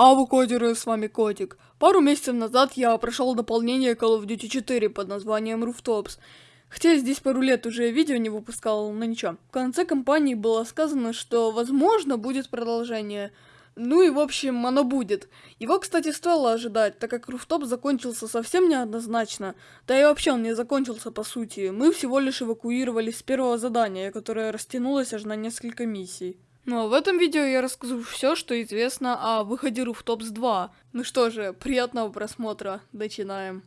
А вы кодеры, с вами Котик. Пару месяцев назад я прошел дополнение Call of Duty 4 под названием Rooftops. Хотя здесь пару лет уже видео не выпускал, но ничего. В конце кампании было сказано, что возможно будет продолжение. Ну и в общем, оно будет. Его, кстати, стоило ожидать, так как Руфтоп закончился совсем неоднозначно. Да и вообще он не закончился по сути. Мы всего лишь эвакуировались с первого задания, которое растянулось аж на несколько миссий. Ну а в этом видео я расскажу все, что известно о выходе Rooftops 2. Ну что же, приятного просмотра, начинаем.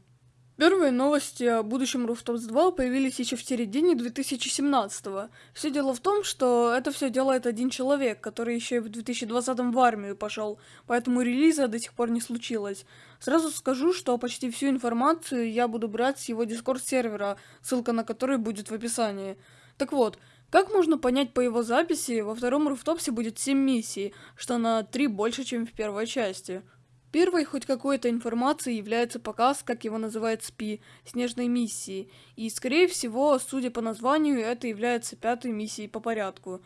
Первые новости о будущем Rooftops 2 появились еще в середине 2017 -го. Все дело в том, что это все делает один человек, который еще и в 2020 в армию пошел, поэтому релиза до сих пор не случилось. Сразу скажу, что почти всю информацию я буду брать с его дискорд сервера, ссылка на который будет в описании. Так вот, как можно понять по его записи, во втором руфтопсе будет 7 миссий, что на 3 больше, чем в первой части. Первой хоть какой-то информацией является показ, как его называют СПИ, снежной миссии, и скорее всего, судя по названию, это является пятой миссией по порядку.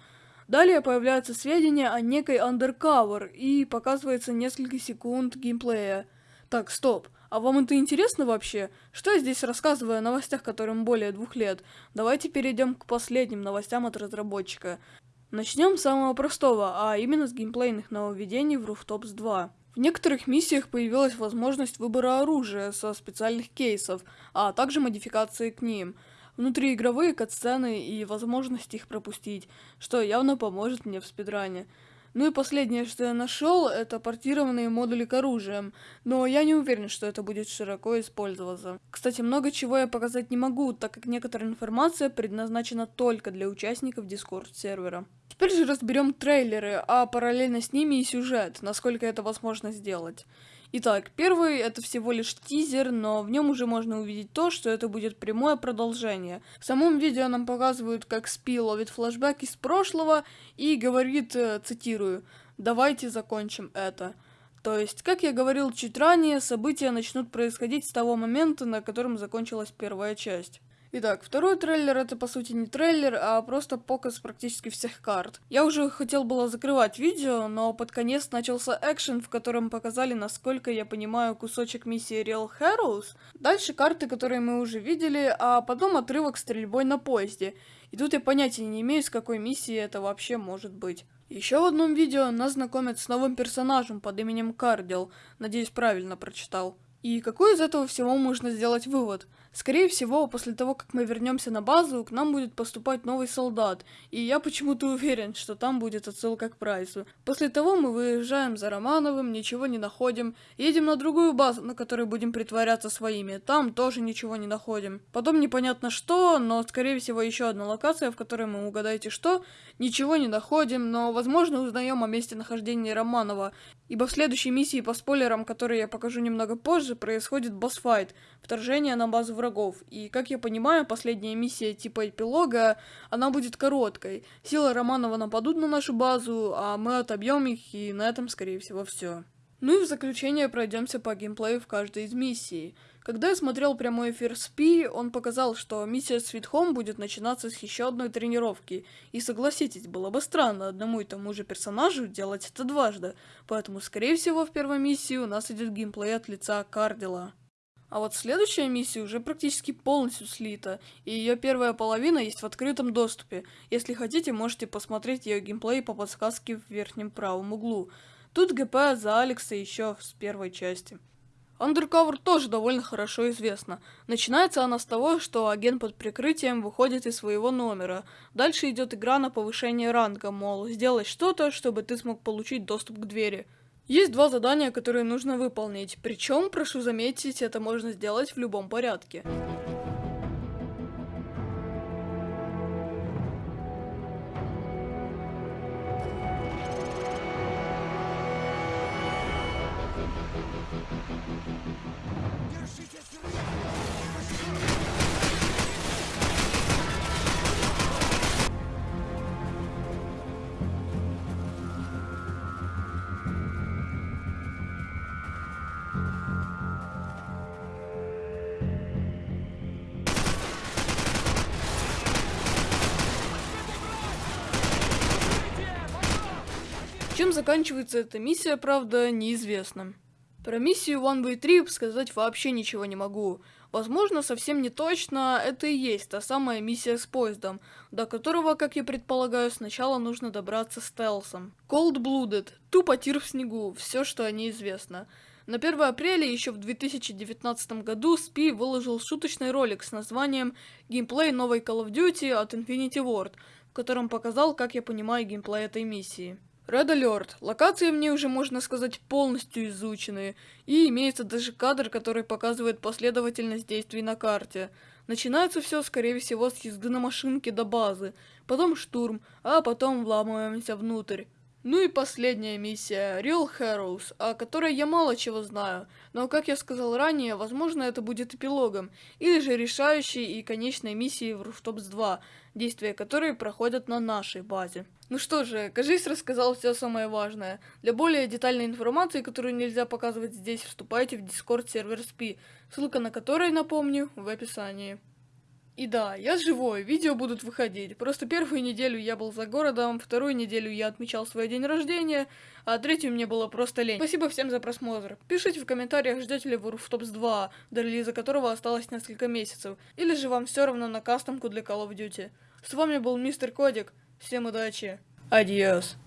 Далее появляются сведения о некой Undercover и показывается несколько секунд геймплея. Так, стоп. А вам это интересно вообще? Что я здесь рассказываю о новостях, которым более двух лет? Давайте перейдем к последним новостям от разработчика. Начнем с самого простого, а именно с геймплейных нововведений в Rooftops 2. В некоторых миссиях появилась возможность выбора оружия со специальных кейсов, а также модификации к ним. Внутриигровые катсцены и возможность их пропустить, что явно поможет мне в спидране. Ну и последнее, что я нашел, это портированные модули к оружиям, но я не уверен, что это будет широко использоваться. Кстати, много чего я показать не могу, так как некоторая информация предназначена только для участников Discord сервера. Теперь же разберем трейлеры, а параллельно с ними и сюжет, насколько это возможно сделать. Итак, первый это всего лишь тизер, но в нем уже можно увидеть то, что это будет прямое продолжение. В самом видео нам показывают, как Спи ловит флешбэк из прошлого и говорит, э, цитирую, «Давайте закончим это». То есть, как я говорил чуть ранее, события начнут происходить с того момента, на котором закончилась первая часть. Итак, второй трейлер это по сути не трейлер, а просто показ практически всех карт. Я уже хотел было закрывать видео, но под конец начался экшен, в котором показали, насколько я понимаю, кусочек миссии Real Heroes. Дальше карты, которые мы уже видели, а потом отрывок стрельбой на поезде. И тут я понятия не имею, с какой миссии это вообще может быть. Еще в одном видео нас знакомят с новым персонажем под именем Кардил. Надеюсь, правильно прочитал. И какой из этого всего можно сделать вывод? Скорее всего, после того, как мы вернемся на базу, к нам будет поступать новый солдат, и я почему-то уверен, что там будет отсылка к Прайсу. После того мы выезжаем за Романовым, ничего не находим, едем на другую базу, на которой будем притворяться своими, там тоже ничего не находим. Потом непонятно что, но скорее всего еще одна локация, в которой мы угадаете что, ничего не находим, но возможно узнаем о месте нахождения Романова, ибо в следующей миссии по спойлерам, которые я покажу немного позже, происходит босс-файт, вторжение на базу врагов. И, как я понимаю, последняя миссия типа эпилога, она будет короткой. Силы Романова нападут на нашу базу, а мы отобьем их, и на этом, скорее всего, все. Ну и в заключение пройдемся по геймплею в каждой из миссий. Когда я смотрел прямой эфир СПИ, он показал, что миссия Sweet Home будет начинаться с еще одной тренировки. И согласитесь, было бы странно одному и тому же персонажу делать это дважды. Поэтому, скорее всего, в первой миссии у нас идет геймплей от лица Кардила. А вот следующая миссия уже практически полностью слита, и ее первая половина есть в открытом доступе. Если хотите, можете посмотреть ее геймплей по подсказке в верхнем правом углу. Тут ГП за Алекса еще с первой части. Undercover тоже довольно хорошо известна. Начинается она с того, что агент под прикрытием выходит из своего номера. Дальше идет игра на повышение ранга, мол, сделай что-то, чтобы ты смог получить доступ к двери. Есть два задания, которые нужно выполнить, причем, прошу заметить, это можно сделать в любом порядке. Чем заканчивается эта миссия, правда, неизвестно. Про миссию One Way Trip сказать вообще ничего не могу. Возможно, совсем не точно, это и есть та самая миссия с поездом, до которого, как я предполагаю, сначала нужно добраться стелсом. Cold Blooded, тупо тир в снегу, все, что о ней известно. На 1 апреля еще в 2019 году SPI выложил шуточный ролик с названием «Геймплей новой Call of Duty от Infinity Ward», в котором показал, как я понимаю геймплей этой миссии. Red Alert. Локации в ней уже, можно сказать, полностью изучены, и имеется даже кадр, который показывает последовательность действий на карте. Начинается все, скорее всего, с езды на машинке до базы, потом штурм, а потом вламываемся внутрь. Ну и последняя миссия, Real Heroes, о которой я мало чего знаю, но, как я сказал ранее, возможно это будет эпилогом, или же решающей и конечной миссией в Rooftops 2, действия которой проходят на нашей базе. Ну что же, кажись, рассказал все самое важное. Для более детальной информации, которую нельзя показывать здесь, вступайте в Discord сервер SPI, ссылка на который, напомню, в описании. И да, я живой, видео будут выходить. Просто первую неделю я был за городом, вторую неделю я отмечал свой день рождения, а третью мне было просто лень. Спасибо всем за просмотр. Пишите в комментариях, ждете ли вы Rooftops 2, до релиза которого осталось несколько месяцев, или же вам все равно на кастомку для Call of Duty. С вами был Мистер Кодик, всем удачи, адьос.